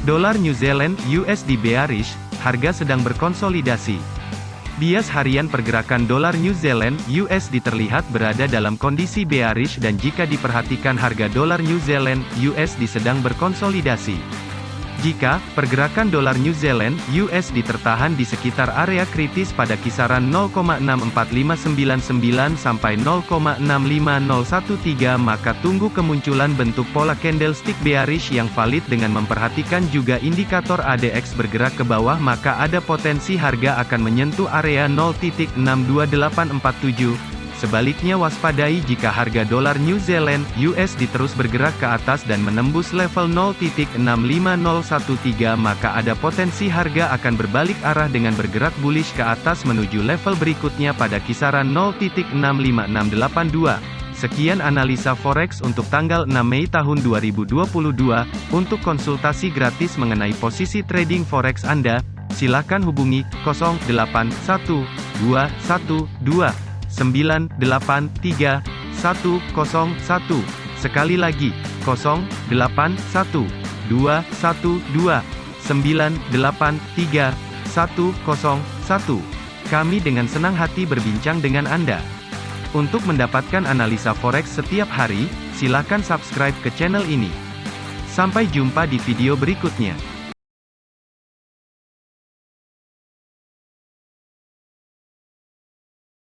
Dolar New Zealand USD bearish, harga sedang berkonsolidasi. Bias harian pergerakan dolar New Zealand USD terlihat berada dalam kondisi bearish dan jika diperhatikan harga dolar New Zealand USD sedang berkonsolidasi. Jika pergerakan dolar New Zealand USD tertahan di sekitar area kritis pada kisaran 0,64599 sampai 0,65013 maka tunggu kemunculan bentuk pola candlestick bearish yang valid dengan memperhatikan juga indikator ADX bergerak ke bawah maka ada potensi harga akan menyentuh area 0.62847 Sebaliknya waspadai jika harga dolar New Zealand USD terus bergerak ke atas dan menembus level 0.65013 maka ada potensi harga akan berbalik arah dengan bergerak bullish ke atas menuju level berikutnya pada kisaran 0.65682. Sekian analisa forex untuk tanggal 6 Mei tahun 2022. Untuk konsultasi gratis mengenai posisi trading forex Anda, silakan hubungi 081212 983 101. Sekali lagi, 081 212 983 101. Kami dengan senang hati berbincang dengan Anda. Untuk mendapatkan analisa forex setiap hari, silakan subscribe ke channel ini. Sampai jumpa di video berikutnya.